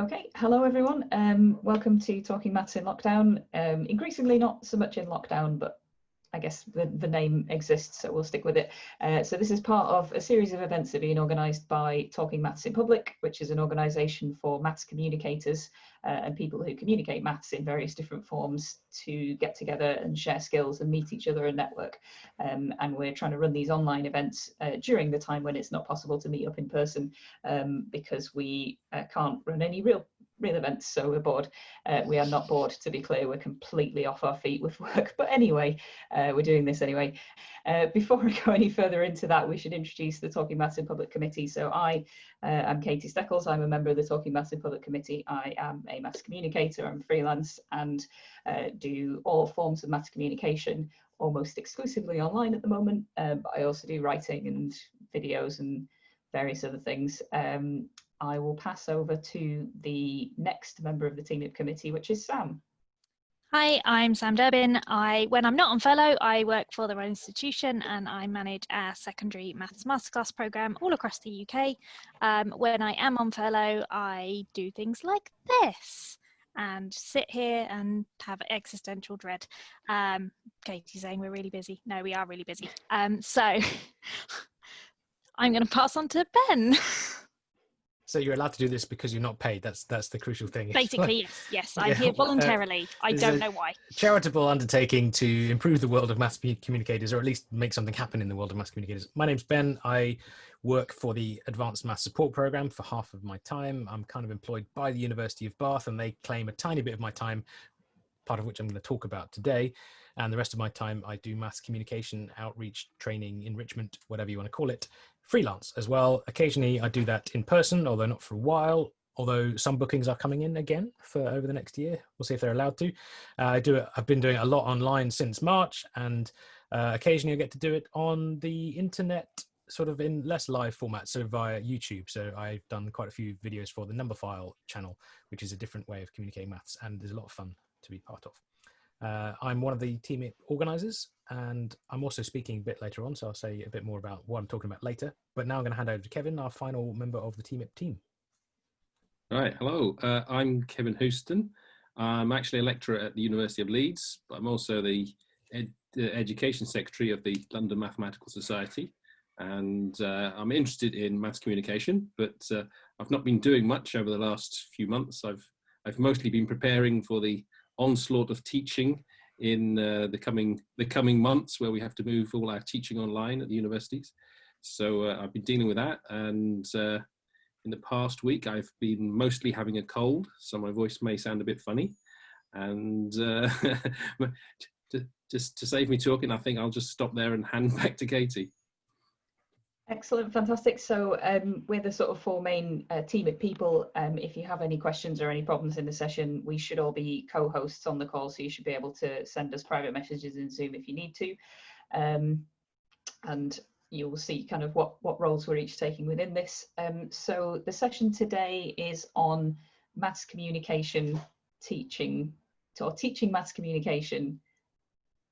Okay, hello everyone. Um, welcome to Talking Maths in Lockdown. Um, increasingly not so much in lockdown, but I guess the, the name exists, so we'll stick with it. Uh, so this is part of a series of events that are being organised by Talking Maths in Public, which is an organisation for maths communicators uh, and people who communicate maths in various different forms to get together and share skills and meet each other and network. Um, and we're trying to run these online events uh, during the time when it's not possible to meet up in person um, because we uh, can't run any real real events, so we're bored. Uh, we are not bored, to be clear, we're completely off our feet with work, but anyway, uh, we're doing this anyway. Uh, before we go any further into that, we should introduce the Talking Maths in Public Committee. So I uh, am Katie Steckles, I'm a member of the Talking Maths in Public Committee. I am a maths communicator, I'm freelance and uh, do all forms of maths communication almost exclusively online at the moment, uh, but I also do writing and videos and various other things. Um, I will pass over to the next member of the TMIP committee, which is Sam. Hi, I'm Sam Durbin. I, when I'm not on furlough, I work for the Royal Institution and I manage our secondary maths masterclass program all across the UK. Um, when I am on furlough, I do things like this and sit here and have existential dread. Um, Katie's saying we're really busy. No, we are really busy. Um, so I'm going to pass on to Ben. So you're allowed to do this because you're not paid. That's that's the crucial thing. Basically, yes, yes. I'm yeah. here uh, voluntarily. Uh, I don't know why. Charitable undertaking to improve the world of maths communicators, or at least make something happen in the world of maths communicators. My name's Ben. I work for the Advanced Maths Support Program for half of my time. I'm kind of employed by the University of Bath, and they claim a tiny bit of my time, part of which I'm going to talk about today. And the rest of my time, I do maths communication, outreach, training, enrichment, whatever you want to call it, freelance as well. Occasionally I do that in person, although not for a while, although some bookings are coming in again for over the next year. We'll see if they're allowed to. Uh, I do it, I've been doing a lot online since March and uh, occasionally I get to do it on the internet sort of in less live format, so via YouTube. So I've done quite a few videos for the Numberphile channel, which is a different way of communicating maths and there's a lot of fun to be part of. Uh, I'm one of the team organisers and I'm also speaking a bit later on, so I'll say a bit more about what I'm talking about later. But now I'm going to hand over to Kevin, our final member of the TMIP team. All right, hello, uh, I'm Kevin Houston. I'm actually a lecturer at the University of Leeds, but I'm also the, ed Education Secretary of the London Mathematical Society. And uh, I'm interested in maths communication, but uh, I've not been doing much over the last few months. I've, I've mostly been preparing for the onslaught of teaching in uh, the coming the coming months where we have to move all our teaching online at the universities. So uh, I've been dealing with that and uh, in the past week I've been mostly having a cold so my voice may sound a bit funny and uh, to, just to save me talking I think I'll just stop there and hand back to Katie. Excellent, fantastic. So um, we're the sort of four main uh, team of people. Um, if you have any questions or any problems in the session, we should all be co-hosts on the call, so you should be able to send us private messages in Zoom if you need to. Um, and you will see kind of what, what roles we're each taking within this. Um, so the session today is on maths communication teaching, or teaching maths communication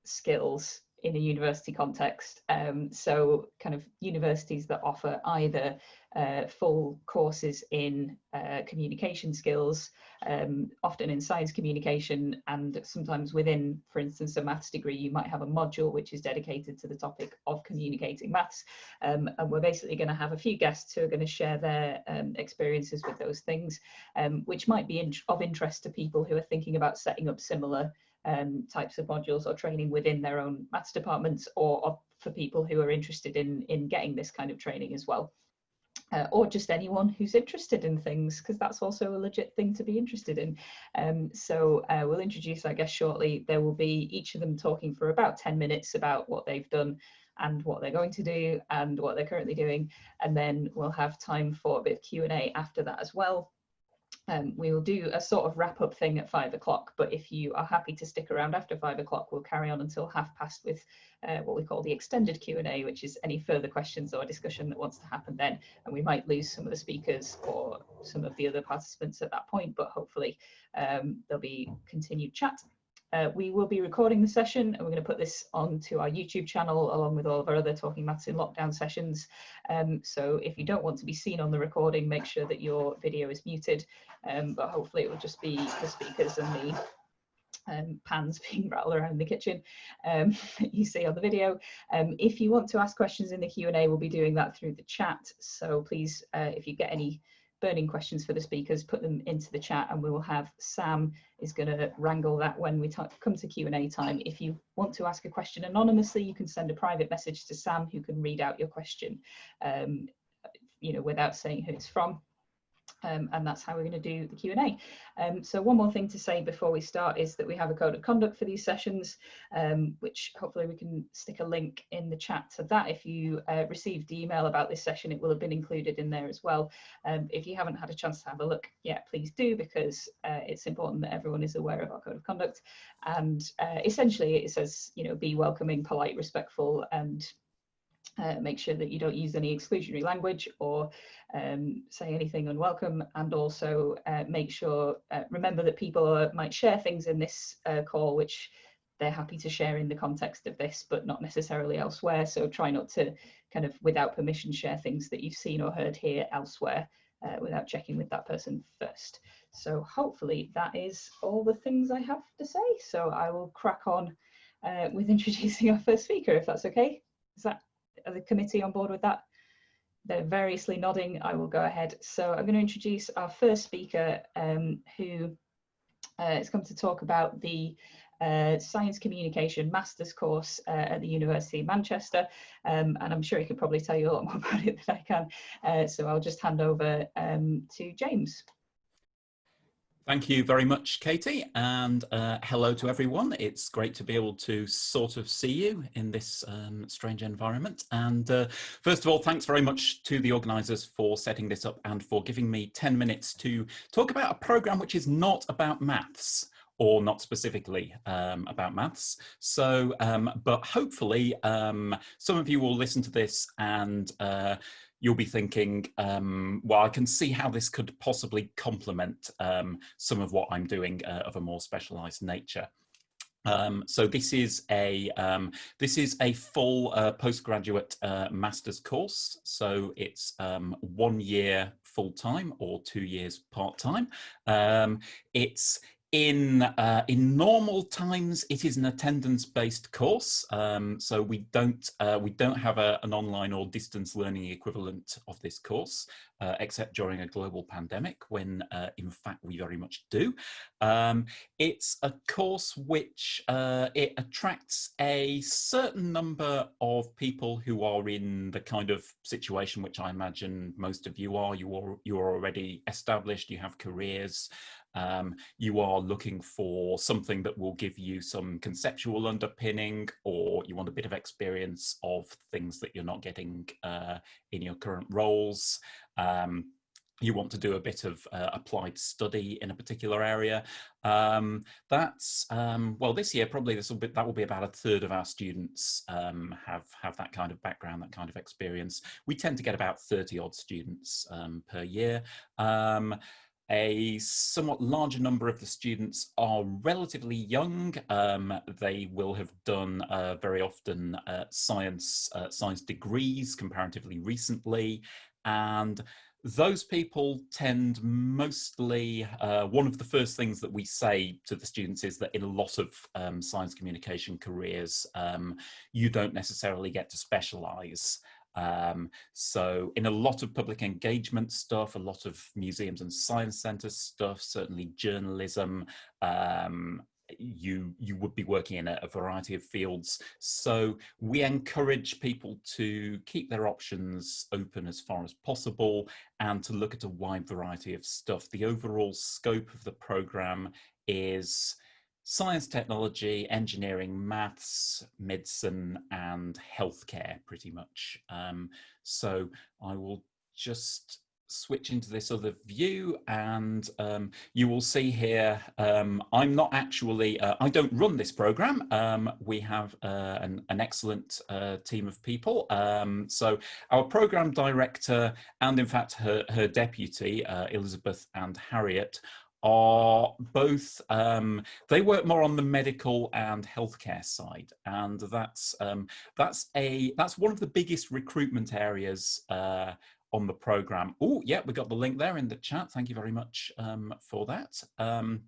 skills in a university context. Um, so kind of universities that offer either uh, full courses in uh, communication skills, um, often in science communication, and sometimes within, for instance, a maths degree, you might have a module which is dedicated to the topic of communicating maths. Um, and we're basically going to have a few guests who are going to share their um, experiences with those things, um, which might be in of interest to people who are thinking about setting up similar um, types of modules or training within their own maths departments or, for people who are interested in, in getting this kind of training as well. Uh, or just anyone who's interested in things, because that's also a legit thing to be interested in. Um, so uh, we'll introduce I guess, shortly. There will be each of them talking for about 10 minutes about what they've done and what they're going to do and what they're currently doing. And then we'll have time for a bit of Q&A after that as well. Um, we will do a sort of wrap up thing at five o'clock, but if you are happy to stick around after five o'clock, we'll carry on until half past with uh, what we call the extended Q&A, which is any further questions or discussion that wants to happen then. And we might lose some of the speakers or some of the other participants at that point, but hopefully um, there'll be continued chat. Uh, we will be recording the session and we're going to put this onto our YouTube channel along with all of our other Talking Maths in Lockdown sessions. Um, so if you don't want to be seen on the recording, make sure that your video is muted, um, but hopefully it will just be the speakers and the um, pans being rattled around in the kitchen um, you see on the video. Um, if you want to ask questions in the Q&A, we'll be doing that through the chat. So please, uh, if you get any burning questions for the speakers, put them into the chat and we will have Sam is going to wrangle that when we come to Q&A time. If you want to ask a question anonymously, you can send a private message to Sam who can read out your question, um, you know, without saying who it's from. Um, and that's how we're going to do the Q&A. Um, so one more thing to say before we start is that we have a code of conduct for these sessions, um, which hopefully we can stick a link in the chat to that. If you uh, received email about this session, it will have been included in there as well. Um, if you haven't had a chance to have a look yet, please do, because uh, it's important that everyone is aware of our code of conduct. And uh, essentially it says, you know, be welcoming, polite, respectful, and uh, make sure that you don't use any exclusionary language or um, say anything unwelcome and also uh, make sure, uh, remember that people might share things in this uh, call which they're happy to share in the context of this but not necessarily elsewhere so try not to kind of without permission share things that you've seen or heard here elsewhere uh, without checking with that person first. So hopefully that is all the things I have to say. So I will crack on uh, with introducing our first speaker if that's okay. Is that the committee on board with that? They're variously nodding. I will go ahead. So I'm going to introduce our first speaker um, who uh, has come to talk about the uh, Science Communication Master's course uh, at the University of Manchester. Um, and I'm sure he could probably tell you a lot more about it than I can. Uh, so I'll just hand over um, to James. Thank you very much, Katie, and uh, hello to everyone. It's great to be able to sort of see you in this um, strange environment. And uh, first of all, thanks very much to the organisers for setting this up and for giving me 10 minutes to talk about a programme which is not about maths or not specifically um, about maths. So, um, but hopefully um, some of you will listen to this and uh, you'll be thinking, um, well, I can see how this could possibly complement um, some of what I'm doing uh, of a more specialized nature. Um, so this is a um, this is a full uh, postgraduate uh, master's course. So it's um, one year full time or two years part time. Um, it's in uh, in normal times, it is an attendance-based course, um, so we don't uh, we don't have a, an online or distance learning equivalent of this course, uh, except during a global pandemic, when uh, in fact we very much do. Um, it's a course which uh, it attracts a certain number of people who are in the kind of situation which I imagine most of you are. You are you are already established. You have careers. Um, you are looking for something that will give you some conceptual underpinning or you want a bit of experience of things that you're not getting uh, in your current roles. Um, you want to do a bit of uh, applied study in a particular area. Um, that's, um, well, this year, probably this will be, that will be about a third of our students um, have, have that kind of background, that kind of experience. We tend to get about 30 odd students um, per year. A somewhat larger number of the students are relatively young. Um, they will have done uh, very often uh, science, uh, science degrees comparatively recently. And those people tend mostly, uh, one of the first things that we say to the students is that in a lot of um, science communication careers, um, you don't necessarily get to specialize. Um, so in a lot of public engagement stuff, a lot of museums and science centre stuff, certainly journalism, um, you you would be working in a, a, variety of fields. So we encourage people to keep their options open as far as possible and to look at a wide variety of stuff. The overall scope of the program is science, technology, engineering, maths, medicine, and healthcare, pretty much. Um, so I will just switch into this other view and um, you will see here um, I'm not actually uh, I don't run this program um, we have uh, an, an, excellent uh, team of people um, so our program director and in fact her, her deputy uh, Elizabeth and Harriet are both, um, they work more on the medical and healthcare side. And that's, um, that's, a, that's one of the biggest recruitment areas uh, on the program. Oh, yeah, we got the link there in the chat. Thank you very much um, for that. Um,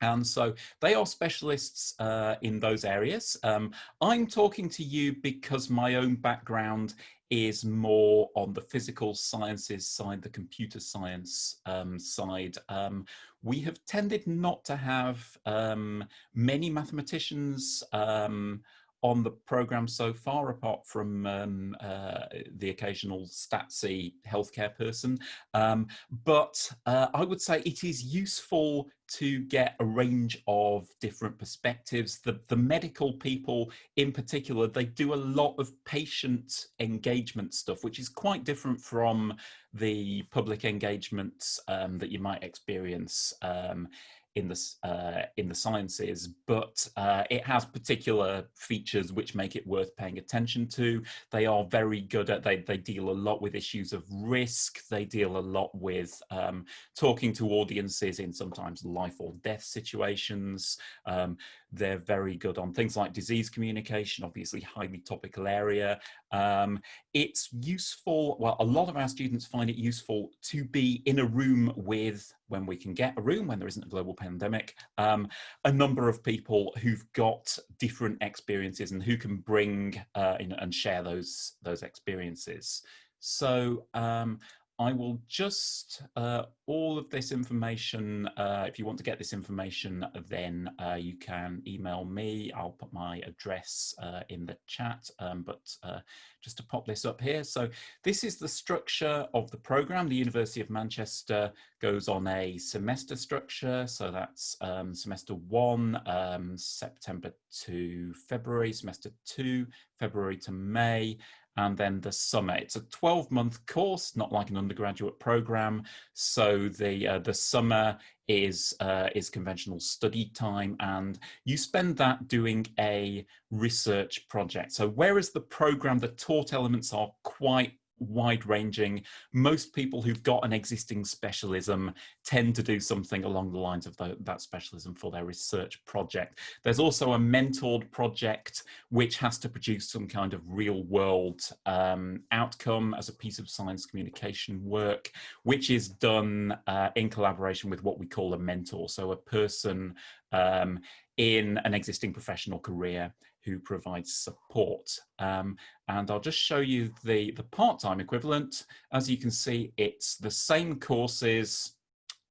and so they are specialists uh, in those areas. Um, I'm talking to you because my own background is more on the physical sciences side, the computer science um, side. Um, we have tended not to have um, many mathematicians um, on the program so far, apart from um, uh, the occasional statsy healthcare person. Um, but uh, I would say it is useful to get a range of different perspectives. The, the medical people in particular, they do a lot of patient engagement stuff, which is quite different from the public engagements um, that you might experience um, in the uh, in the sciences, but uh, it has particular features which make it worth paying attention to. They are very good at they they deal a lot with issues of risk. They deal a lot with um, talking to audiences in sometimes life or death situations. Um, they're very good on things like disease communication, obviously highly topical area. Um, it's useful, well, a lot of our students find it useful to be in a room with, when we can get a room, when there isn't a global pandemic, um, a number of people who've got different experiences and who can bring uh, in and share those, those experiences. So um, I will just, uh, all of this information, uh, if you want to get this information, then uh, you can email me. I'll put my address uh, in the chat, um, but uh, just to pop this up here. So this is the structure of the program. The University of Manchester goes on a semester structure. So that's um, semester one, um, September to February, semester two, February to May, and then the summer. It's a 12 month course, not like an undergraduate program. So the, uh, the summer is, uh, is conventional study time and you spend that doing a research project. So whereas the program, the taught elements are quite wide ranging. Most people who've got an existing specialism tend to do something along the lines of the, that specialism for their research project. There's also a mentored project which has to produce some kind of real world um, outcome as a piece of science communication work, which is done uh, in collaboration with what we call a mentor. So a person um, in an existing professional career who provides support. Um, and I'll just show you the, the part-time equivalent. As you can see, it's the same courses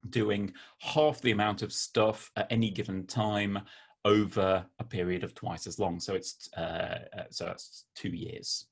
doing half the amount of stuff at any given time over a period of twice as long. So it's uh, uh so that's two years.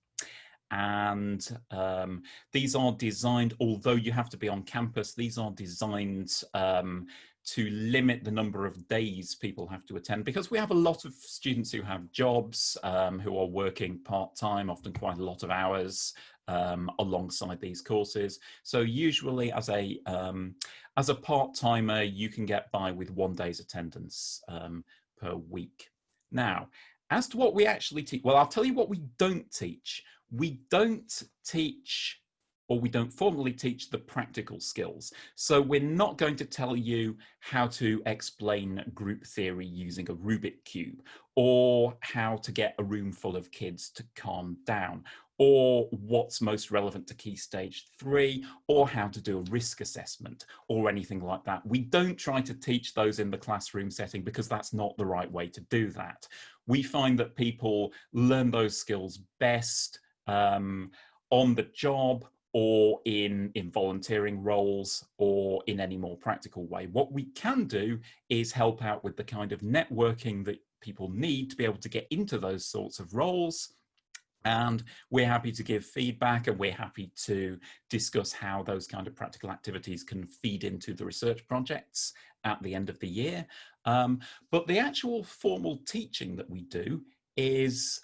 And um, these are designed, although you have to be on campus, these are designed um, to limit the number of days people have to attend because we have a lot of students who have jobs, um, who are working part-time, often quite a lot of hours um, alongside these courses. So usually as a, um, as a part-timer, you can get by with one day's attendance um, per week. Now, as to what we actually teach, well, I'll tell you what we don't teach. We don't teach or we don't formally teach the practical skills. So we're not going to tell you how to explain group theory using a Rubik cube or how to get a room full of kids to calm down or what's most relevant to key stage three, or how to do a risk assessment, or anything like that. We don't try to teach those in the classroom setting because that's not the right way to do that. We find that people learn those skills best um, on the job or in, in volunteering roles or in any more practical way. What we can do is help out with the kind of networking that people need to be able to get into those sorts of roles. And we're happy to give feedback and we're happy to discuss how those kind of practical activities can feed into the research projects at the end of the year. Um, but the actual formal teaching that we do is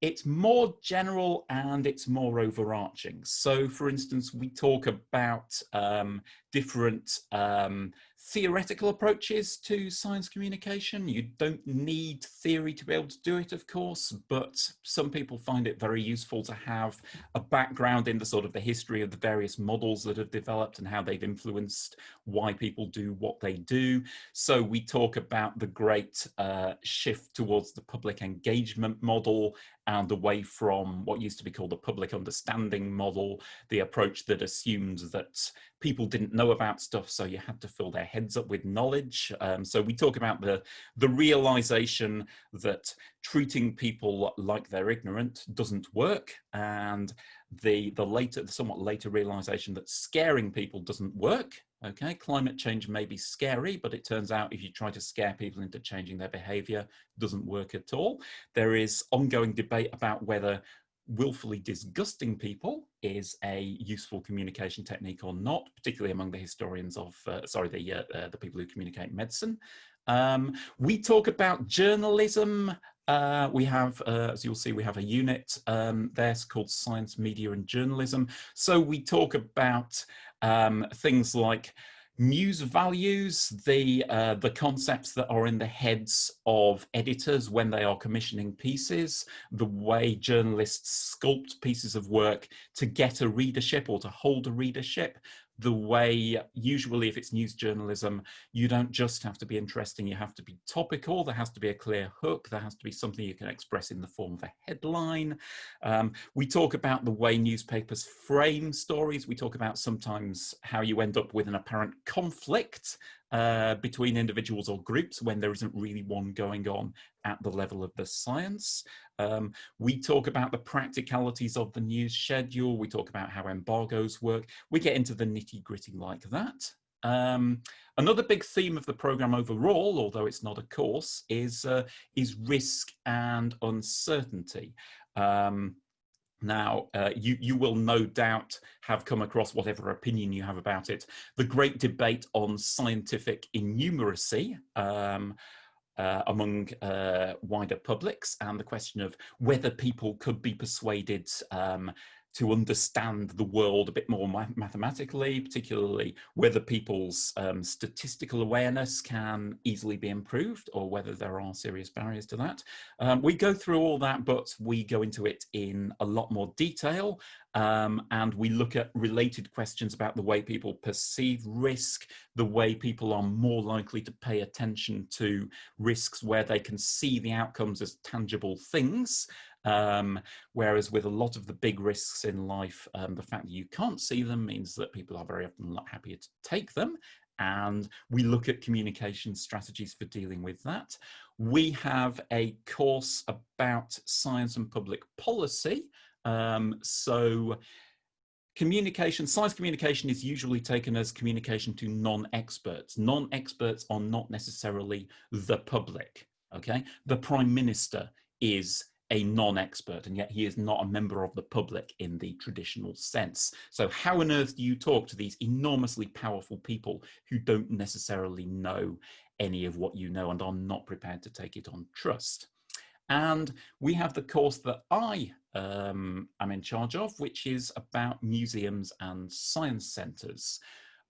it's more general and it's more overarching. So for instance, we talk about um, different um, theoretical approaches to science communication. You don't need theory to be able to do it, of course, but some people find it very useful to have a background in the sort of the history of the various models that have developed and how they've influenced why people do what they do. So we talk about the great uh, shift towards the public engagement model and away from what used to be called the public understanding model, the approach that assumed that people didn't know about stuff, so you had to fill their heads up with knowledge. Um, so we talk about the, the realization that treating people like they're ignorant doesn't work, and the, the later, the somewhat later realization that scaring people doesn't work. Okay, climate change may be scary, but it turns out if you try to scare people into changing their behavior, doesn't work at all. There is ongoing debate about whether willfully disgusting people is a useful communication technique or not, particularly among the historians of, uh, sorry, the, uh, uh, the people who communicate medicine. Um, we talk about journalism. Uh, we have, uh, as you'll see, we have a unit um, there called Science, Media and Journalism. So we talk about um, things like news values, the, uh, the concepts that are in the heads of editors when they are commissioning pieces, the way journalists sculpt pieces of work to get a readership or to hold a readership, the way usually if it's news journalism you don't just have to be interesting you have to be topical there has to be a clear hook there has to be something you can express in the form of a headline. Um, we talk about the way newspapers frame stories we talk about sometimes how you end up with an apparent conflict uh, between individuals or groups when there isn't really one going on at the level of the science. Um, we talk about the practicalities of the news schedule. We talk about how embargoes work. We get into the nitty gritty like that. Um, another big theme of the program overall, although it's not a course, is, uh, is risk and uncertainty. Um, now, uh, you, you will no doubt have come across whatever opinion you have about it. The great debate on scientific innumeracy um, uh, among uh, wider publics and the question of whether people could be persuaded um, to understand the world a bit more mathematically, particularly whether people's um, statistical awareness can easily be improved or whether there are serious barriers to that. Um, we go through all that, but we go into it in a lot more detail um, and we look at related questions about the way people perceive risk, the way people are more likely to pay attention to risks where they can see the outcomes as tangible things, um, whereas with a lot of the big risks in life, um, the fact that you can't see them means that people are very often not happy to take them. And we look at communication strategies for dealing with that. We have a course about science and public policy. Um, so communication, science communication is usually taken as communication to non-experts. Non-experts are not necessarily the public, okay? The prime minister is a non-expert and yet he is not a member of the public in the traditional sense. So how on earth do you talk to these enormously powerful people who don't necessarily know any of what you know and are not prepared to take it on trust? And we have the course that I um, am in charge of, which is about museums and science centres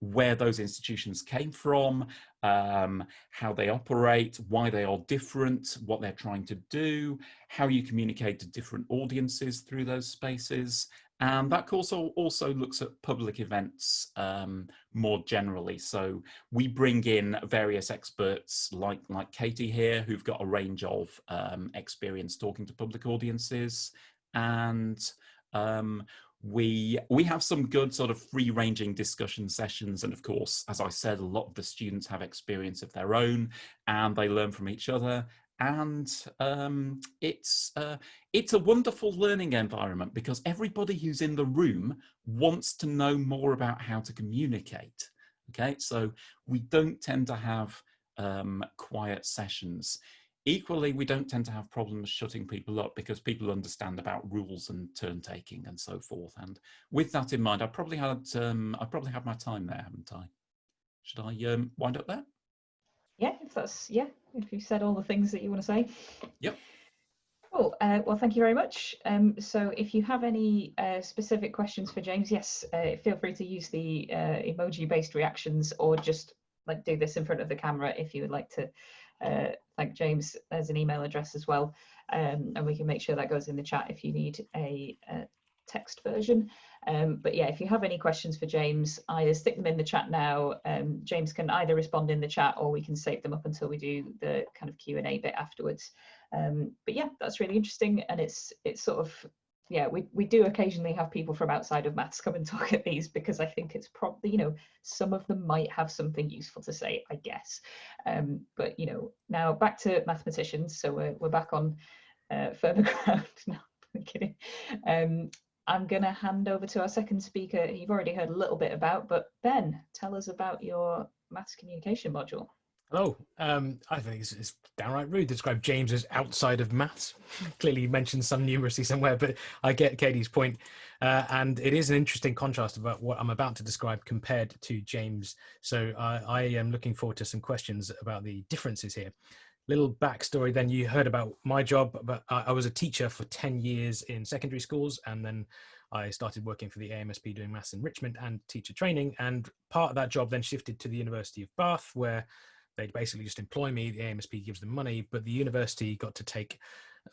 where those institutions came from, um, how they operate, why they are different, what they're trying to do, how you communicate to different audiences through those spaces. And that course also looks at public events um, more generally. So we bring in various experts like, like Katie here, who've got a range of um, experience talking to public audiences. And um, we we have some good sort of free ranging discussion sessions and of course as i said a lot of the students have experience of their own and they learn from each other and um, it's uh, it's a wonderful learning environment because everybody who's in the room wants to know more about how to communicate okay? So we don't tend to have um, quiet sessions Equally, we don't tend to have problems shutting people up because people understand about rules and turn taking and so forth. And with that in mind, I probably had um, I probably had my time there, haven't I? Should I um, wind up there? Yeah, if that's yeah, if you said all the things that you want to say. Yep. Cool. Uh, well, thank you very much. Um, so if you have any uh, specific questions for James, yes, uh, feel free to use the uh, emoji-based reactions or just like do this in front of the camera if you would like to uh, thank James. There's an email address as well, um, and we can make sure that goes in the chat if you need a, a text version. Um, but yeah, if you have any questions for James, either stick them in the chat now. Um, James can either respond in the chat or we can save them up until we do the kind of Q&A bit afterwards. Um, but yeah, that's really interesting. And it's it's sort of, yeah, we, we do occasionally have people from outside of maths come and talk at these because I think it's probably, you know, some of them might have something useful to say, I guess. Um, but, you know, now back to mathematicians. So we're, we're back on uh, firmer ground now. I'm kidding. Um, I'm going to hand over to our second speaker. You've already heard a little bit about, but Ben, tell us about your maths communication module. Hello. Um, I think it's, it's, downright rude to describe James as outside of maths. Clearly, you mentioned some numeracy somewhere, but I get Katie's point. Uh, and it is an interesting contrast about what I'm about to describe compared to James. So uh, I am looking forward to some questions about the differences here little backstory then you heard about my job but i was a teacher for 10 years in secondary schools and then i started working for the amsp doing maths enrichment and teacher training and part of that job then shifted to the university of bath where they basically just employ me the amsp gives them money but the university got to take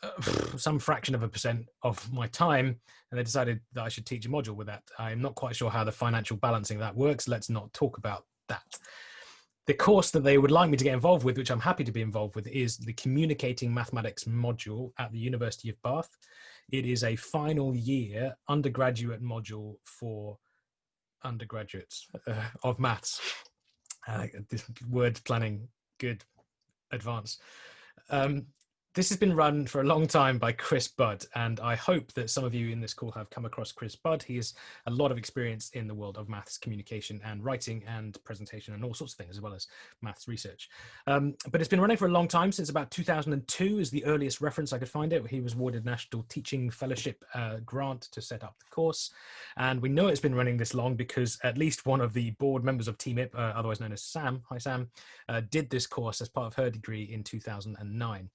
uh, some fraction of a percent of my time and they decided that i should teach a module with that i'm not quite sure how the financial balancing that works let's not talk about that the course that they would like me to get involved with, which I'm happy to be involved with, is the Communicating Mathematics module at the University of Bath. It is a final year undergraduate module for undergraduates uh, of maths. Uh, this word planning, good advance. Um, this has been run for a long time by Chris Budd, and I hope that some of you in this call have come across Chris Budd. He has a lot of experience in the world of maths communication and writing and presentation and all sorts of things, as well as maths research. Um, but it's been running for a long time, since about 2002 is the earliest reference I could find it. He was awarded National Teaching Fellowship uh, grant to set up the course. And we know it's been running this long because at least one of the board members of TMIP, uh, otherwise known as Sam, hi Sam, uh, did this course as part of her degree in 2009.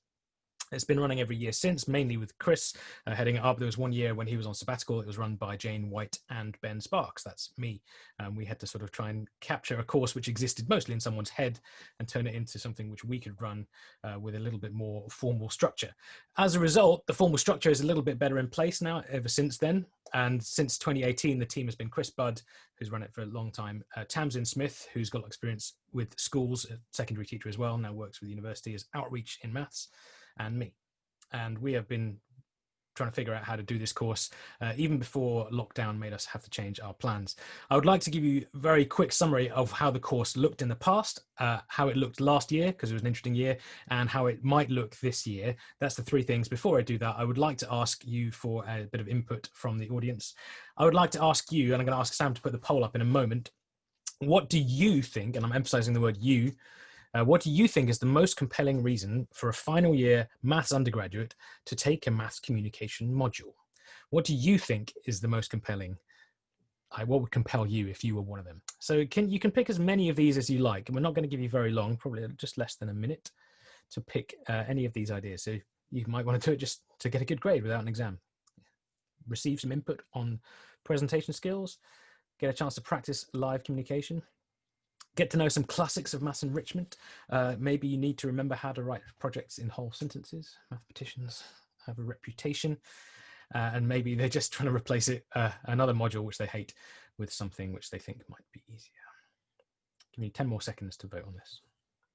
It's been running every year since, mainly with Chris uh, heading it up. There was one year when he was on sabbatical. It was run by Jane White and Ben Sparks. That's me. Um, we had to sort of try and capture a course which existed mostly in someone's head and turn it into something which we could run uh, with a little bit more formal structure. As a result, the formal structure is a little bit better in place now ever since then. And since 2018, the team has been Chris Budd, who's run it for a long time, uh, Tamsin Smith, who's got experience with schools, a secondary teacher as well, now works with the university as outreach in maths and me. And we have been trying to figure out how to do this course uh, even before lockdown made us have to change our plans. I would like to give you a very quick summary of how the course looked in the past, uh, how it looked last year, because it was an interesting year, and how it might look this year. That's the three things. Before I do that, I would like to ask you for a bit of input from the audience. I would like to ask you, and I'm going to ask Sam to put the poll up in a moment, what do you think, and I'm emphasizing the word you, uh, what do you think is the most compelling reason for a final year maths undergraduate to take a maths communication module? What do you think is the most compelling? Uh, what would compel you if you were one of them? So can you can pick as many of these as you like. And we're not going to give you very long, probably just less than a minute to pick uh, any of these ideas. So you might want to do it just to get a good grade without an exam. Receive some input on presentation skills, get a chance to practice live communication, get to know some classics of maths enrichment. Uh, maybe you need to remember how to write projects in whole sentences. Mathematicians have a reputation. Uh, and maybe they're just trying to replace it, uh, another module which they hate, with something which they think might be easier. Give me 10 more seconds to vote on this.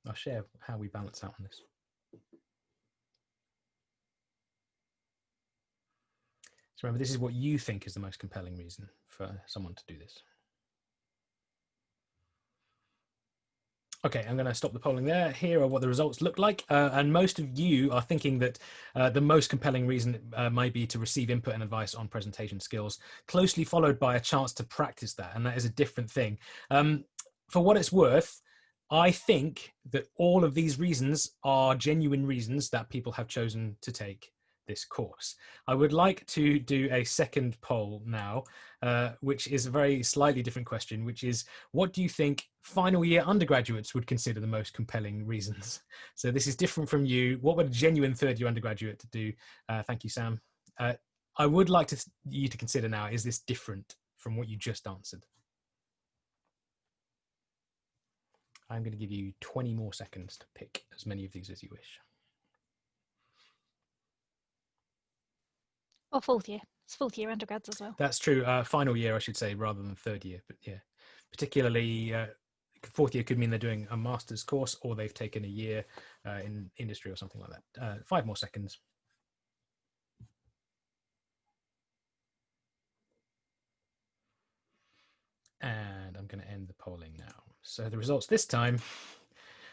I'll share how we balance out on this. So remember, this is what you think is the most compelling reason for someone to do this. Okay, I'm going to stop the polling there. Here are what the results look like. Uh, and most of you are thinking that uh, the most compelling reason uh, might be to receive input and advice on presentation skills, closely followed by a chance to practice that. And that is a different thing. Um, for what it's worth, I think that all of these reasons are genuine reasons that people have chosen to take this course. I would like to do a second poll now, uh, which is a very slightly different question, which is what do you think final year undergraduates would consider the most compelling reasons? So this is different from you. What would a genuine third year undergraduate do? Uh, thank you, Sam. Uh, I would like to, you to consider now, is this different from what you just answered? I'm going to give you 20 more seconds to pick as many of these as you wish. Or fourth year. It's fourth year undergrads as well. That's true. Uh, final year, I should say, rather than third year. But yeah, particularly uh, fourth year could mean they're doing a master's course or they've taken a year uh, in industry or something like that. Uh, five more seconds. And I'm going to end the polling now. So the results this time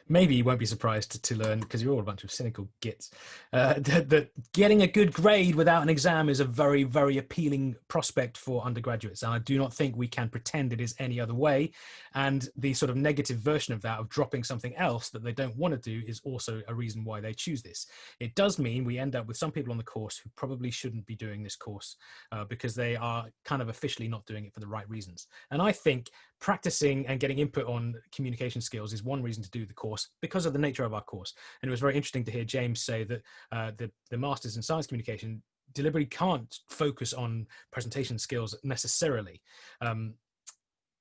maybe you won't be surprised to, learn because you're all a bunch of cynical gits uh, that, that, getting a good grade without an exam is a very very appealing prospect for undergraduates. And i do not think we can pretend it is any other way. And the sort of negative version of that of dropping something else that they don't want to do is also a reason why they choose this. It does mean we end up with some people on the course who probably shouldn't be doing this course uh, because they are kind of officially not doing it for the right reasons. And i think practicing and getting input on communication skills is one reason to do the course because of the nature of our course. And it was very interesting to hear James say that uh, the, the Masters in Science Communication deliberately can't focus on presentation skills necessarily. Um,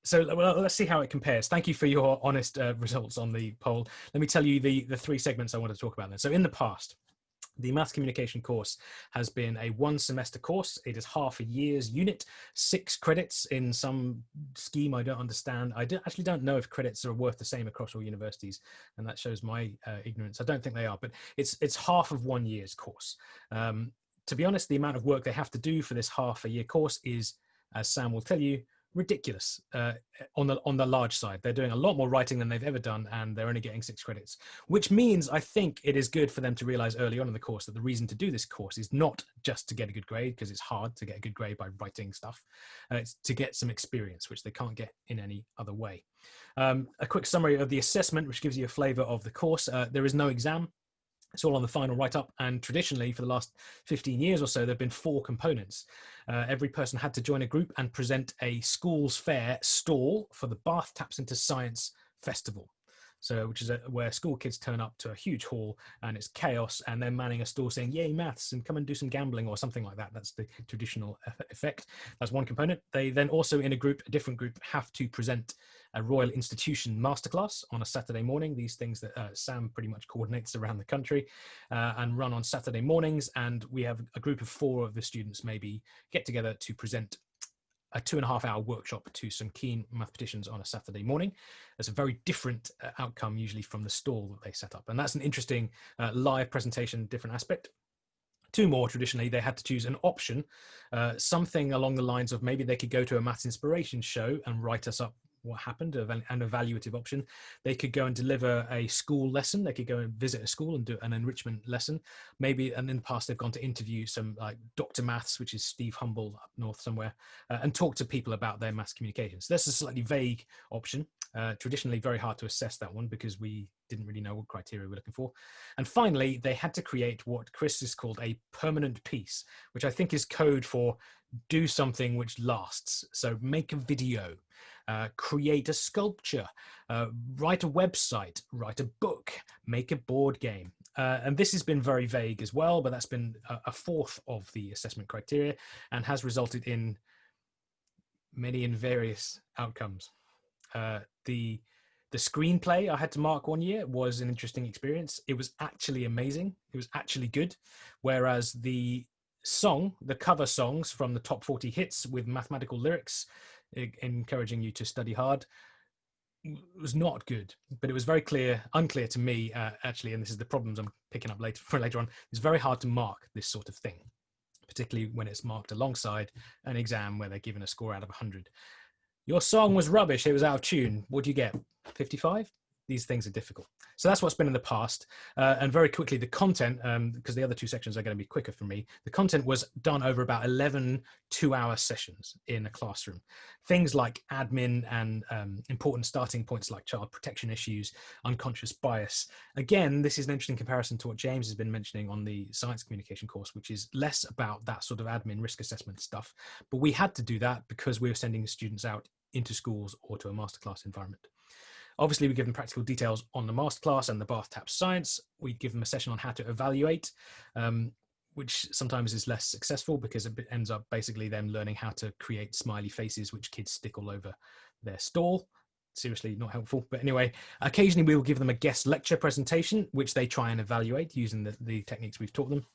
so well, let's see how it compares. Thank you for your honest uh, results on the poll. Let me tell you the, the three segments I want to talk about then. So in the past, the maths communication course has been a one semester course. It is half a year's unit, six credits in some scheme I don't understand. I do, actually don't know if credits are worth the same across all universities, and that shows my uh, ignorance. I don't think they are, but it's it's half of one year's course. Um, to be honest, the amount of work they have to do for this half a year course is, as Sam will tell you, ridiculous uh, on the on the large side. They're doing a lot more writing than they've ever done, and they're only getting six credits, which means I think it is good for them to realize early on in the course that the reason to do this course is not just to get a good grade, because it's hard to get a good grade by writing stuff. Uh, it's to get some experience, which they can't get in any other way. Um, a quick summary of the assessment, which gives you a flavor of the course. Uh, there is no exam. It's all on the final write-up, and traditionally, for the last 15 years or so, there have been four components. Uh, every person had to join a group and present a schools fair stall for the Bath Taps into Science Festival. So, which is a, where school kids turn up to a huge hall and it's chaos, and they're manning a stall saying "Yay maths!" and come and do some gambling or something like that. That's the traditional effect. That's one component. They then also, in a group, a different group, have to present a Royal Institution masterclass on a Saturday morning. These things that uh, Sam pretty much coordinates around the country uh, and run on Saturday mornings. And we have a group of four of the students maybe get together to present a two and a half hour workshop to some keen mathematicians on a Saturday morning. It's a very different uh, outcome usually from the stall that they set up. And that's an interesting uh, live presentation, different aspect. Two more traditionally, they had to choose an option, uh, something along the lines of maybe they could go to a maths inspiration show and write us up what happened, an evaluative option. They could go and deliver a school lesson. They could go and visit a school and do an enrichment lesson. Maybe, and in the past, they've gone to interview some like Dr. Maths, which is Steve Humble up north somewhere, uh, and talk to people about their maths communication. So that's a slightly vague option. Uh, traditionally, very hard to assess that one because we didn't really know what criteria we're looking for. And finally, they had to create what Chris has called a permanent piece, which I think is code for do something which lasts. So make a video, uh, create a sculpture, uh, write a website, write a book, make a board game. Uh, and this has been very vague as well, but that's been a, a fourth of the assessment criteria and has resulted in many and various outcomes. Uh, the the screenplay I had to mark one year was an interesting experience. It was actually amazing. It was actually good. Whereas the song, the cover songs from the top 40 hits with mathematical lyrics, encouraging you to study hard, was not good. But it was very clear, unclear to me, uh, actually, and this is the problems I'm picking up later for later on. It's very hard to mark this sort of thing, particularly when it's marked alongside an exam where they're given a score out of 100. Your song was rubbish. It was out of tune. What do you get? 55? These things are difficult. So that's what's been in the past. Uh, and very quickly, the content, because um, the other two sections are going to be quicker for me, the content was done over about 11 two hour sessions in a classroom. Things like admin and um, important starting points like child protection issues, unconscious bias. Again, this is an interesting comparison to what James has been mentioning on the science communication course, which is less about that sort of admin risk assessment stuff. But we had to do that because we were sending students out into schools or to a masterclass environment. Obviously, we give them practical details on the masterclass and the bath tap science. We give them a session on how to evaluate, um, which sometimes is less successful because it ends up basically them learning how to create smiley faces, which kids stick all over their stall. Seriously, not helpful. But anyway, occasionally we will give them a guest lecture presentation, which they try and evaluate using the, the techniques we've taught them.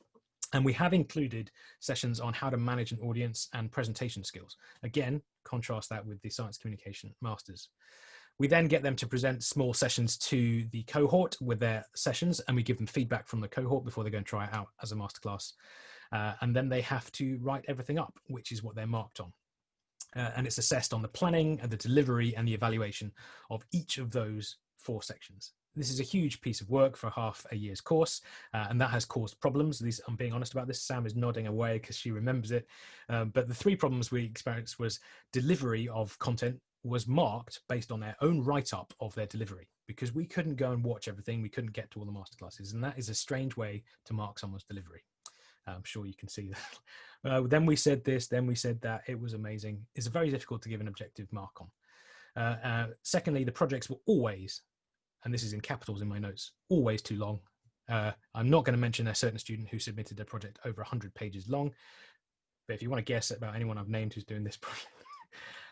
And we have included sessions on how to manage an audience and presentation skills. Again, contrast that with the science communication masters. We then get them to present small sessions to the cohort with their sessions and we give them feedback from the cohort before they go and try it out as a masterclass. Uh, and then they have to write everything up, which is what they're marked on. Uh, and it's assessed on the planning and the delivery and the evaluation of each of those four sections. This is a huge piece of work for half a year's course, uh, and that has caused problems. These, I'm being honest about this. Sam is nodding away because she remembers it. Um, but the three problems we experienced was delivery of content was marked based on their own write-up of their delivery because we couldn't go and watch everything. We couldn't get to all the masterclasses, and that is a strange way to mark someone's delivery. I'm sure you can see that. Uh, then we said this, then we said that. It was amazing. It's very difficult to give an objective mark on. Uh, uh, secondly, the projects were always, and this is in capitals in my notes, always too long. Uh, I'm not going to mention a certain student who submitted a project over 100 pages long, but if you want to guess about anyone I've named who's doing this project,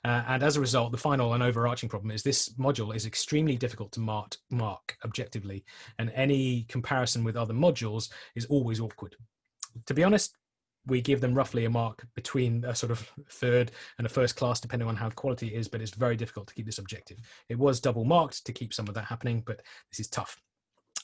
uh, and as a result, the final and overarching problem is this module is extremely difficult to mark, mark objectively, and any comparison with other modules is always awkward. To be honest, we give them roughly a mark between a sort of third and a first class, depending on how quality it is, but it's very difficult to keep this objective. It was double marked to keep some of that happening, but this is tough.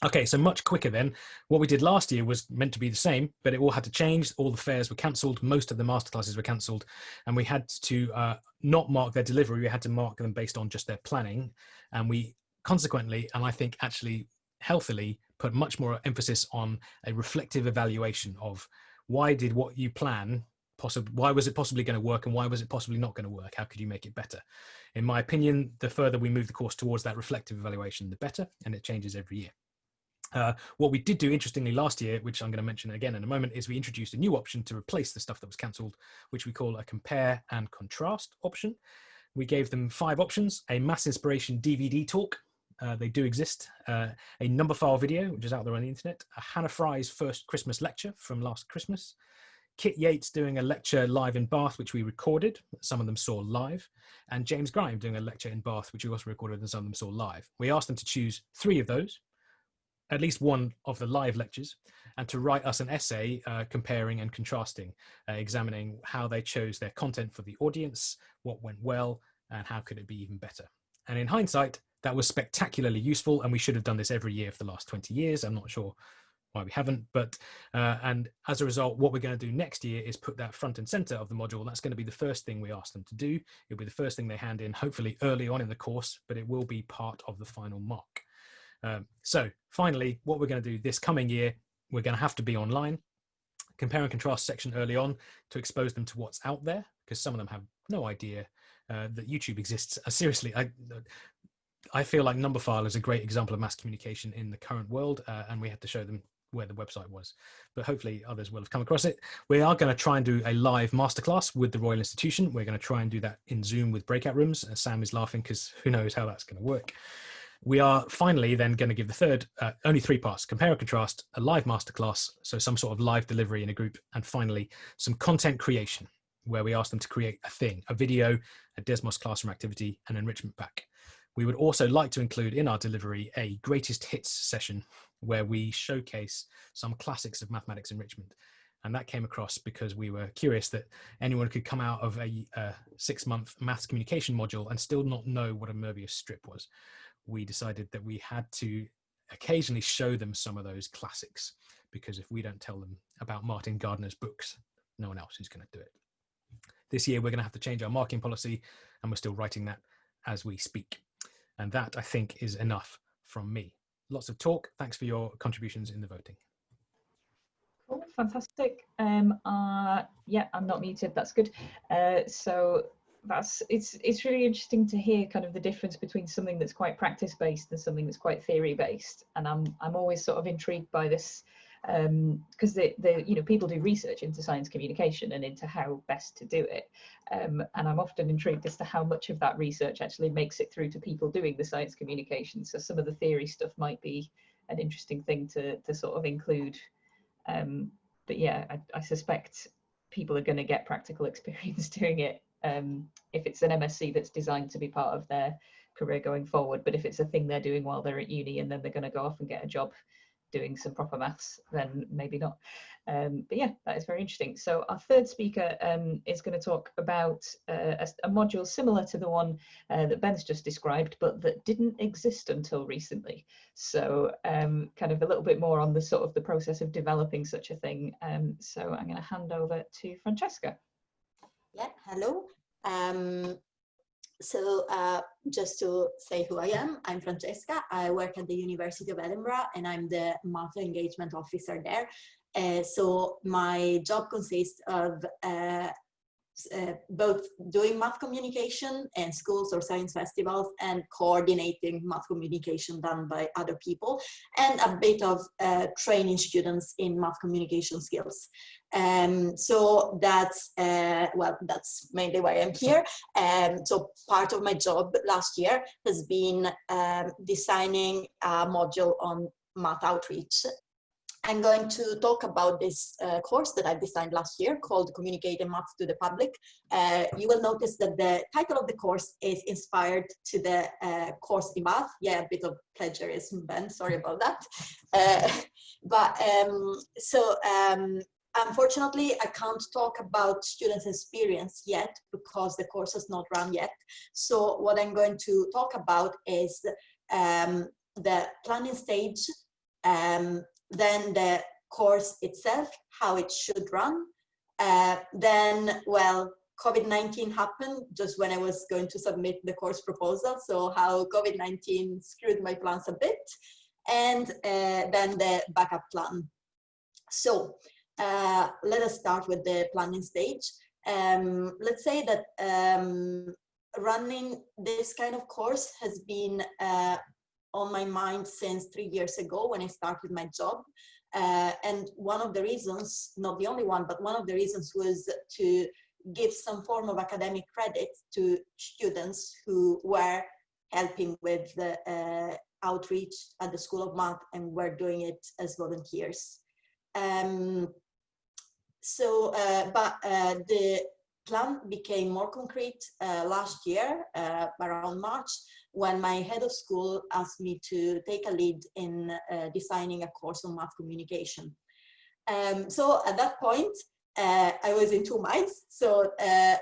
Okay, so much quicker then. What we did last year was meant to be the same, but it all had to change. All the fairs were cancelled. Most of the masterclasses were cancelled, and we had to uh, not mark their delivery. We had to mark them based on just their planning, and we consequently, and I think actually healthily, put much more emphasis on a reflective evaluation of why did what you plan possibly why was it possibly going to work and why was it possibly not going to work how could you make it better in my opinion the further we move the course towards that reflective evaluation the better and it changes every year uh, what we did do interestingly last year, which I'm going to mention again in a moment, is we introduced a new option to replace the stuff that was cancelled, which we call a compare and contrast option. We gave them five options, a Maths Inspiration DVD talk, uh, they do exist, uh, a Numberphile video, which is out there on the internet, a Hannah Fry's first Christmas lecture from last Christmas, Kit Yates doing a lecture live in Bath, which we recorded, some of them saw live, and James Grime doing a lecture in Bath, which we also recorded and some of them saw live. We asked them to choose three of those, at least one of the live lectures and to write us an essay uh, comparing and contrasting, uh, examining how they chose their content for the audience, what went well, and how could it be even better. And in hindsight, that was spectacularly useful, and we should have done this every year for the last 20 years. I'm not sure why we haven't, but uh, and as a result, what we're going to do next year is put that front and center of the module. That's going to be the first thing we ask them to do. It'll be the first thing they hand in, hopefully early on in the course, but it will be part of the final mark. Um, so finally, what we're going to do this coming year, we're going to have to be online, compare and contrast section early on to expose them to what's out there, because some of them have no idea uh, that YouTube exists. Uh, seriously, I, I feel like Numberphile is a great example of maths communication in the current world, uh, and we had to show them where the website was. But hopefully others will have come across it. We are going to try and do a live masterclass with the Royal Institution. We're going to try and do that in Zoom with breakout rooms. Uh, Sam is laughing because who knows how that's going to work. We are finally then going to give the third, uh, only three parts, compare and contrast, a live masterclass, so some sort of live delivery in a group, and finally some content creation, where we ask them to create a thing, a video, a Desmos classroom activity, an enrichment pack. We would also like to include in our delivery a greatest hits session where we showcase some classics of mathematics enrichment. And that came across because we were curious that anyone could come out of a, a six month maths communication module and still not know what a Möbius strip was we decided that we had to occasionally show them some of those classics because if we don't tell them about Martin Gardner's books, no one else is going to do it. This year, we're going to have to change our marking policy, and we're still writing that as we speak. And that, I think, is enough from me. Lots of talk. Thanks for your contributions in the voting. Cool, fantastic. Um, uh, yeah, I'm not muted. That's good. Uh, so that's it's it's really interesting to hear kind of the difference between something that's quite practice based and something that's quite theory based. And I'm I'm always sort of intrigued by this because um, the, the you know people do research into science communication and into how best to do it. Um, and I'm often intrigued as to how much of that research actually makes it through to people doing the science communication. So some of the theory stuff might be an interesting thing to, to sort of include. Um, but yeah I, I, suspect people are going to get practical experience doing it um, if it's an MSc that's designed to be part of their career going forward but if it's a thing they're doing while they're at uni and then they're going to go off and get a job doing some proper maths, then maybe not. Um, but yeah, that is very interesting. So our third speaker um, is going to talk about uh, a, a, module similar to the one uh, that Ben's just described, but that didn't exist until recently. So um, kind of a little bit more on the sort of the process of developing such a thing. Um, so I'm going to hand over to Francesca. Yeah, hello. Um, so uh, just to say who I am, I'm Francesca. I work at the University of Edinburgh and I'm the math engagement officer there. Uh, so my job consists of uh, uh, both doing math communication in schools or science festivals and coordinating math communication done by other people and a bit of uh, training students in math communication skills. Um, so that's, uh, well, that's mainly why I'm here. Um, so part of my job last year has been um, designing a module on math outreach I'm going to talk about this uh, course that I've designed last year called Communicating Math to the Public. Uh, you will notice that the title of the course is inspired to the uh, course in math. Yeah, a bit of plagiarism, Ben, sorry about that. Uh, but um, so um, unfortunately, I can't talk about students' experience yet because the course has not run yet. So what I'm going to talk about is um, the planning stage, um, then the course itself, how it should run. Uh, then, well, COVID-19 happened just when I was going to submit the course proposal. So how COVID-19 screwed my plans a bit. And uh, then the backup plan. So uh, let us start with the planning stage. Um, let's say that um, running this kind of course has been uh, on my mind since three years ago when I started my job. Uh, and one of the reasons, not the only one, but one of the reasons was to give some form of academic credit to students who were helping with the uh, outreach at the School of Math and were doing it as volunteers. Um, so, uh, but uh, the plan became more concrete uh, last year, uh, around March, when my head of school asked me to take a lead in uh, designing a course on math communication. Um, so at that point, uh, I was in two minds. So uh,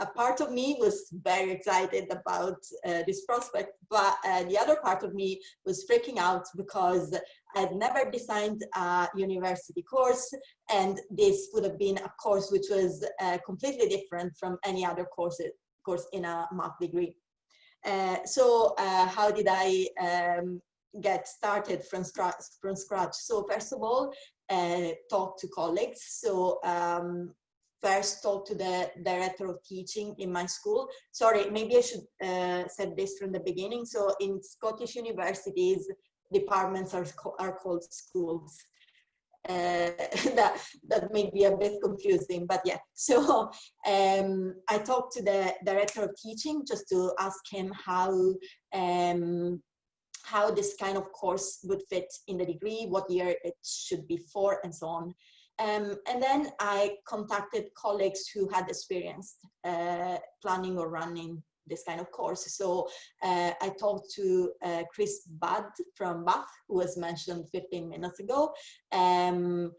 a part of me was very excited about uh, this prospect, but uh, the other part of me was freaking out because I'd never designed a university course, and this would have been a course which was uh, completely different from any other course, course in a math degree. Uh, so uh, how did I um, get started from scratch, from scratch? So first of all, uh, talk to colleagues. So um, first talk to the director of teaching in my school. Sorry, maybe I should uh, said this from the beginning. So in Scottish universities, departments are, are called schools. Uh, that that may be a bit confusing but yeah so um, I talked to the director of teaching just to ask him how um, how this kind of course would fit in the degree what year it should be for and so on um, and then I contacted colleagues who had experienced uh, planning or running this kind of course. So uh, I talked to uh, Chris Budd from Bath, who was mentioned 15 minutes ago. Um,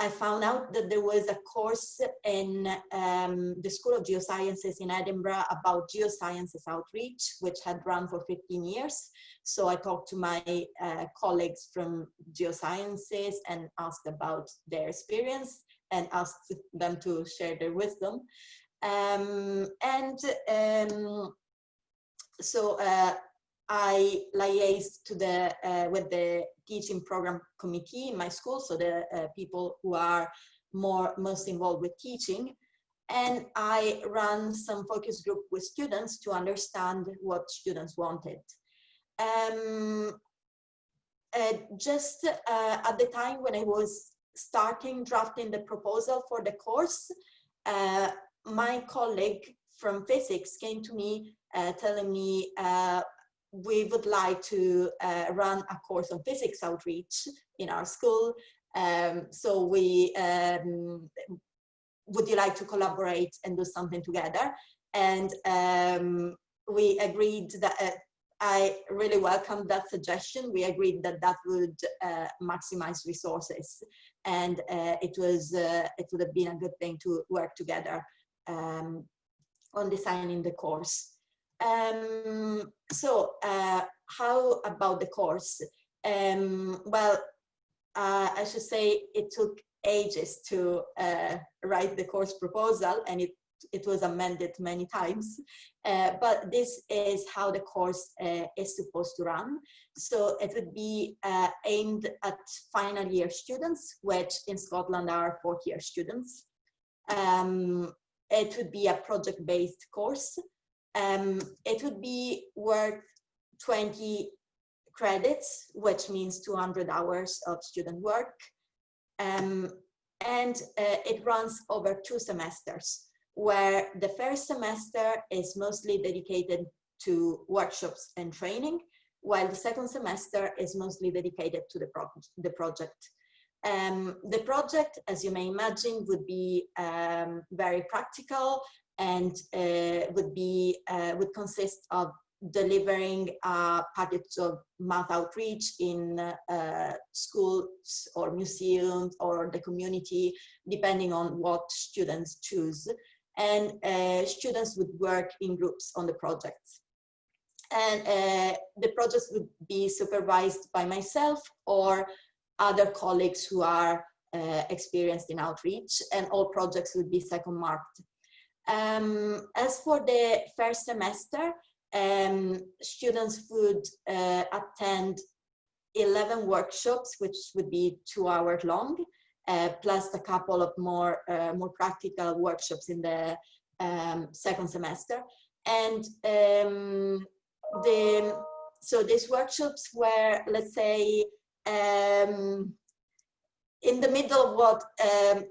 I found out that there was a course in um, the School of Geosciences in Edinburgh about geosciences outreach, which had run for 15 years. So I talked to my uh, colleagues from geosciences and asked about their experience and asked them to share their wisdom. Um, and um, so uh, I liaised to the, uh, with the teaching program committee in my school, so the uh, people who are more most involved with teaching. And I ran some focus group with students to understand what students wanted. Um, uh, just uh, at the time when I was starting drafting the proposal for the course, uh, my colleague from physics came to me uh, telling me we would like to uh, run a course on physics outreach in our school. Um, so we, um, would you like to collaborate and do something together? And um, we agreed that uh, I really welcomed that suggestion. We agreed that that would uh, maximize resources and uh, it was uh, it would have been a good thing to work together um, on designing the course. Um, so uh, how about the course? Um, well, uh, I should say it took ages to uh, write the course proposal and it, it was amended many times. Uh, but this is how the course uh, is supposed to run. So it would be uh, aimed at final year students, which in Scotland are fourth year students. Um, it would be a project-based course. Um, it would be worth 20 credits, which means 200 hours of student work. Um, and uh, it runs over two semesters, where the first semester is mostly dedicated to workshops and training, while the second semester is mostly dedicated to the, pro the project. Um, the project, as you may imagine, would be um, very practical and uh, would be uh, would consist of delivering a package of math outreach in uh, schools or museums or the community, depending on what students choose. And uh, students would work in groups on the projects. And uh, the projects would be supervised by myself or other colleagues who are uh, experienced in outreach and all projects would be second marked. Um, as for the first semester, um, students would uh, attend 11 workshops, which would be two hours long, uh, plus a couple of more, uh, more practical workshops in the um, second semester. And um, the, so these workshops were, let's say, um, in the middle of what um,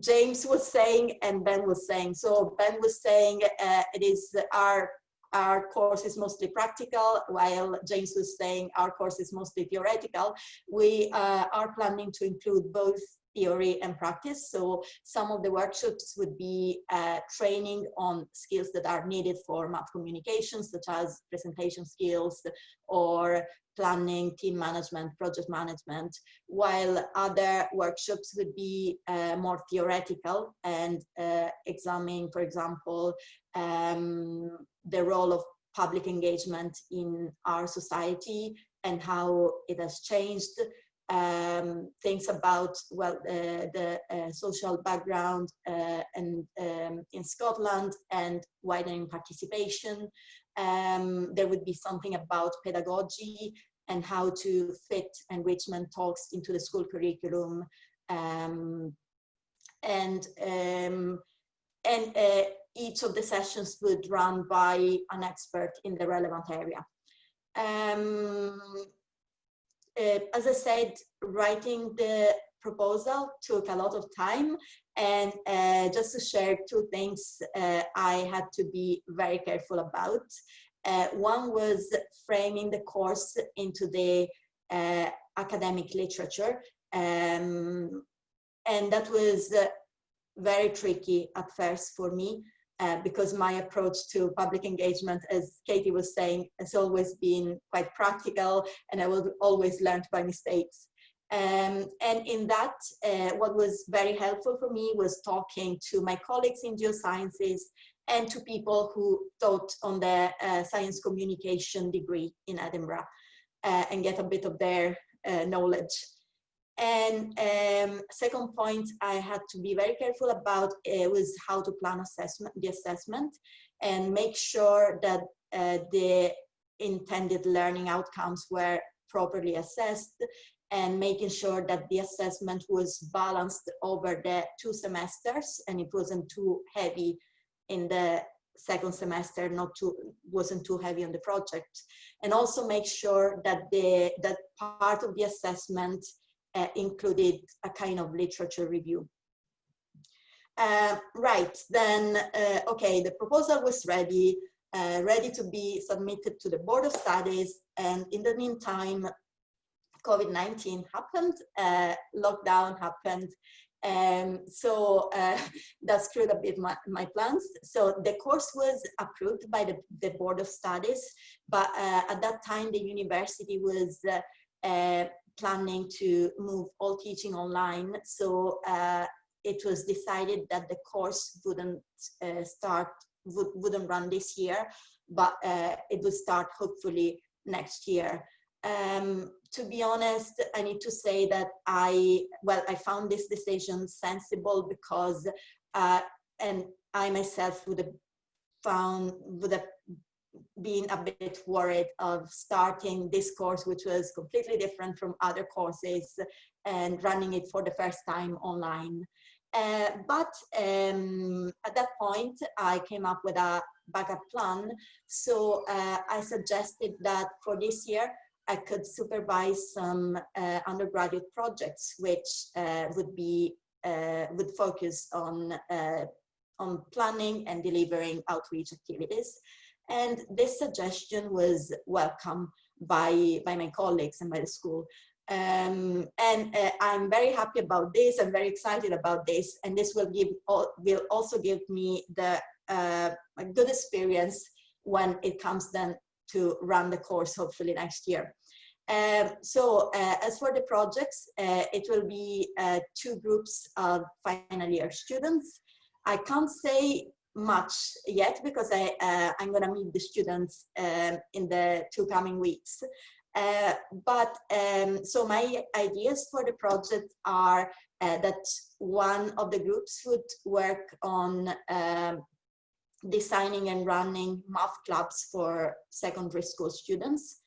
James was saying and Ben was saying. So Ben was saying uh, it is our our course is mostly practical, while James was saying our course is mostly theoretical. We uh, are planning to include both theory and practice. So some of the workshops would be uh, training on skills that are needed for math communication, such as presentation skills or planning, team management, project management, while other workshops would be uh, more theoretical and uh, examining, for example, um, the role of public engagement in our society and how it has changed um, things about well uh, the uh, social background uh, and um, in Scotland and widening participation. Um, there would be something about pedagogy and how to fit enrichment talks into the school curriculum um, and um, and uh, each of the sessions would run by an expert in the relevant area. Uh, as I said, writing the proposal took a lot of time and uh, just to share two things uh, I had to be very careful about. Uh, one was framing the course into the uh, academic literature um, and that was uh, very tricky at first for me uh, because my approach to public engagement, as Katie was saying, has always been quite practical and I will always learn by mistakes. Um, and in that, uh, what was very helpful for me was talking to my colleagues in geosciences and to people who taught on the uh, science communication degree in Edinburgh uh, and get a bit of their uh, knowledge. And um, second point I had to be very careful about uh, was how to plan assessment, the assessment and make sure that uh, the intended learning outcomes were properly assessed and making sure that the assessment was balanced over the two semesters and it wasn't too heavy in the second semester not too wasn't too heavy on the project. And also make sure that the that part of the assessment uh, included a kind of literature review uh, right then uh, okay the proposal was ready uh, ready to be submitted to the board of studies and in the meantime COVID-19 happened, uh, lockdown happened, and so uh, that screwed a bit my, my plans. So the course was approved by the, the Board of Studies, but at that time the university was uh planning to move all teaching online. So uh, it was decided that the course wouldn't uh, start, would, wouldn't run this year, but it would start hopefully next year. Um, to be honest, I need to say that I, well, I found this decision sensible because, uh, and I myself would have found, would have been a bit worried of starting this course, which was completely different from other courses and running it for the first time online. Uh, but um, at that point, I came up with a backup plan. So uh, I suggested that for this year, I could supervise some uh, undergraduate projects which uh, would be uh, would focus on uh, on planning and delivering outreach activities. And this suggestion was welcome by, by my colleagues and by the school. Um, and uh, I'm very happy about this. I'm very excited about this. And this will give will also give me the uh, a good experience when it comes then to run the course hopefully next year. Um, so uh, as for the projects, uh, it will be uh, two groups of final year students. I can't say much yet because I, uh, I'm going to meet the students um, in the two coming weeks. Uh, but um, so my ideas for the project are uh, that one of the groups would work on um, designing and running math clubs for secondary school students,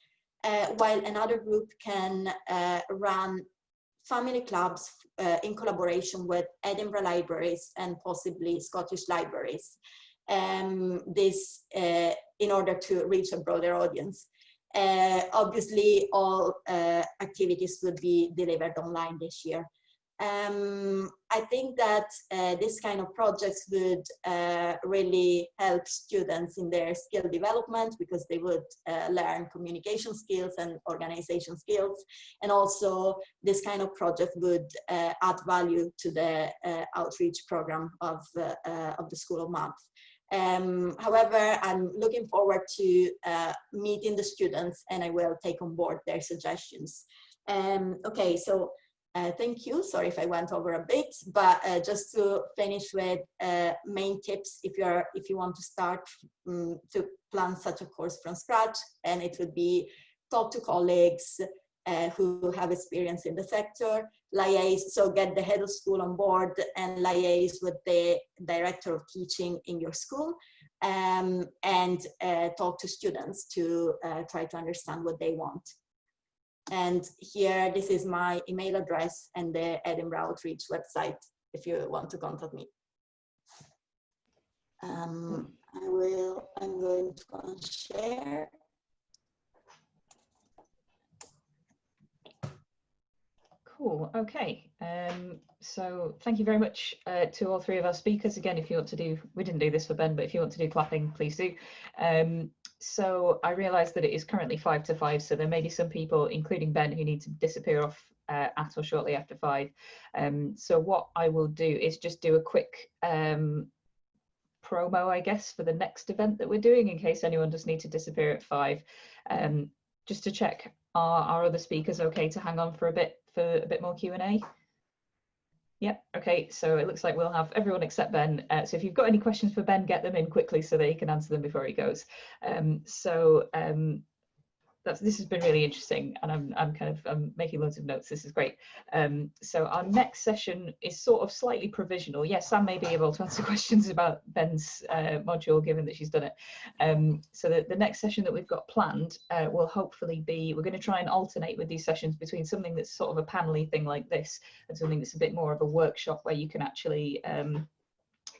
uh, while another group can uh, run family clubs uh, in collaboration with Edinburgh Libraries and possibly Scottish Libraries. Um, this uh, in order to reach a broader audience. Uh, obviously, all uh, activities will be delivered online this year. Um, I think that uh, this kind of projects would uh, really help students in their skill development because they would uh, learn communication skills and organization skills. And also this kind of project would uh, add value to the uh, outreach program of, uh, of the School of Math. Um, however, I'm looking forward to meeting the students and I will take on board their suggestions. Um, okay, so uh, thank you. Sorry if I went over a bit, but uh, just to finish with uh, main tips if you're if you want to start um, to plan such a course from scratch, and it would be talk to colleagues uh, who have experience in the sector, liaise, so get the head of school on board and liaise with the director of teaching in your school, um, and uh, talk to students to uh, try to understand what they want. And here, this is my email address and the Edinburgh Outreach website if you want to contact me. Um, I will, I'm going to share. Cool. Okay. Um, so thank you very much uh, to all three of our speakers. Again, if you want to do, we didn't do this for Ben, but if you want to do clapping, please do. Um, so I realise that it is currently five to five, so there may be some people, including Ben, who need to disappear off uh, at or shortly after five. Um, so what I will do is just do a quick um, promo, I guess, for the next event that we're doing in case anyone does need to disappear at five. Um, just to check, are our other speakers okay to hang on for a bit for a bit more Q&A? Yep. Okay. So it looks like we'll have everyone except Ben. Uh, so if you've got any questions for Ben, get them in quickly so that he can answer them before he goes. Um, so um, that's this has been really interesting and I'm, I'm kind of I'm making loads of notes this is great. Um, so our next session is sort of slightly provisional. Yes Sam may be able to answer questions about Ben's uh, module given that she's done it. Um, so the, the next session that we've got planned uh, will hopefully be we're going to try and alternate with these sessions between something that's sort of a panely thing like this and something that's a bit more of a workshop where you can actually um,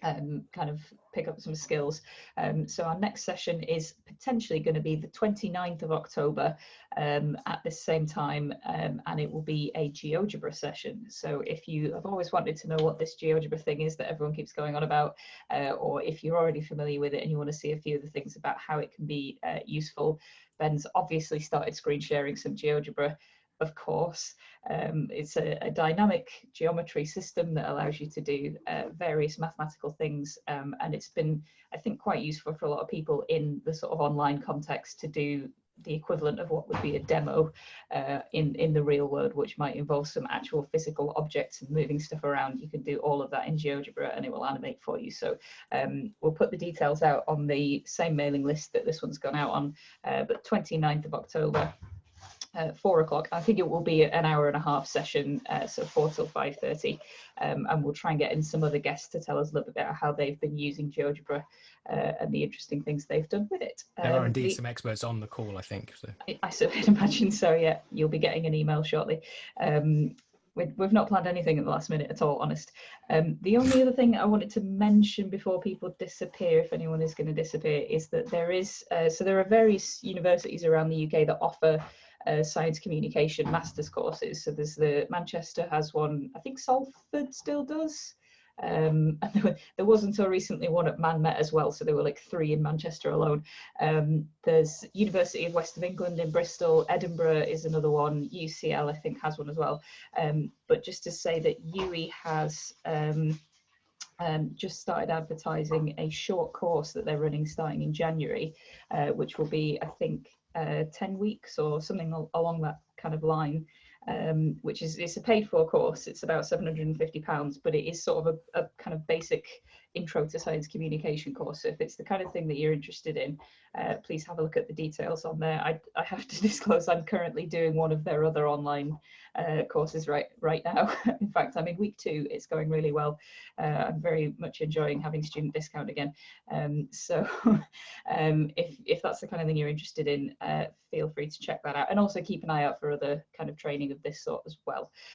um, kind of pick up some skills. Um, so our next session is potentially going to be the 29th of October um, at the same time um, and it will be a GeoGebra session. So if you have always wanted to know what this GeoGebra thing is that everyone keeps going on about uh, or if you're already familiar with it and you want to see a few of the things about how it can be uh, useful, Ben's obviously started screen sharing some GeoGebra of course. Um, it's a, a, dynamic geometry system that allows you to do uh, various mathematical things. Um, and it's been, I think, quite useful for a lot of people in the sort of online context to do the equivalent of what would be a demo uh, in, in the real world, which might involve some actual physical objects and moving stuff around. You can do all of that in GeoGebra and it will animate for you. So um, we'll put the details out on the same mailing list that this one's gone out on, uh, but 29th of October, uh, four o'clock. I think it will be an hour and a half session, uh, so four till five thirty, um, and we'll try and get in some other guests to tell us a little bit about how they've been using GeoGebra uh, and the interesting things they've done with it. There um, are indeed the, some experts on the call, I think. So. I, I certainly imagine so. Yeah, you'll be getting an email shortly. Um, we've not planned anything at the last minute at all, honest. Um, the only other thing I wanted to mention before people disappear, if anyone is going to disappear, is that there is, uh, so there are various universities around the UK that offer uh, science communication master's courses. So there's the Manchester has one, I think Salford still does. Um, and there, there, was until recently one at ManMet as well, so there were like three in Manchester alone. Um, there's University of West of England in Bristol, Edinburgh is another one, UCL I think has one as well. Um, but just to say that UWE has um, um, just started advertising a short course that they're running starting in January, uh, which will be, I think, 10 weeks or something al along that kind of line, um, which is it's a paid for course. It's about 750 pounds, but it is sort of a, a, kind of basic intro to science communication course. So if it's the kind of thing that you're interested in, uh, please have a look at the details on there. I, I have to disclose I'm currently doing one of their other online uh, courses right right now. in fact, I'm in week two. It's going really well. Uh, I'm very much enjoying having student discount again. Um, so um, if, if that's the kind of thing you're interested in, uh, feel free to check that out. And also keep an eye out for other kind of training of this sort as well.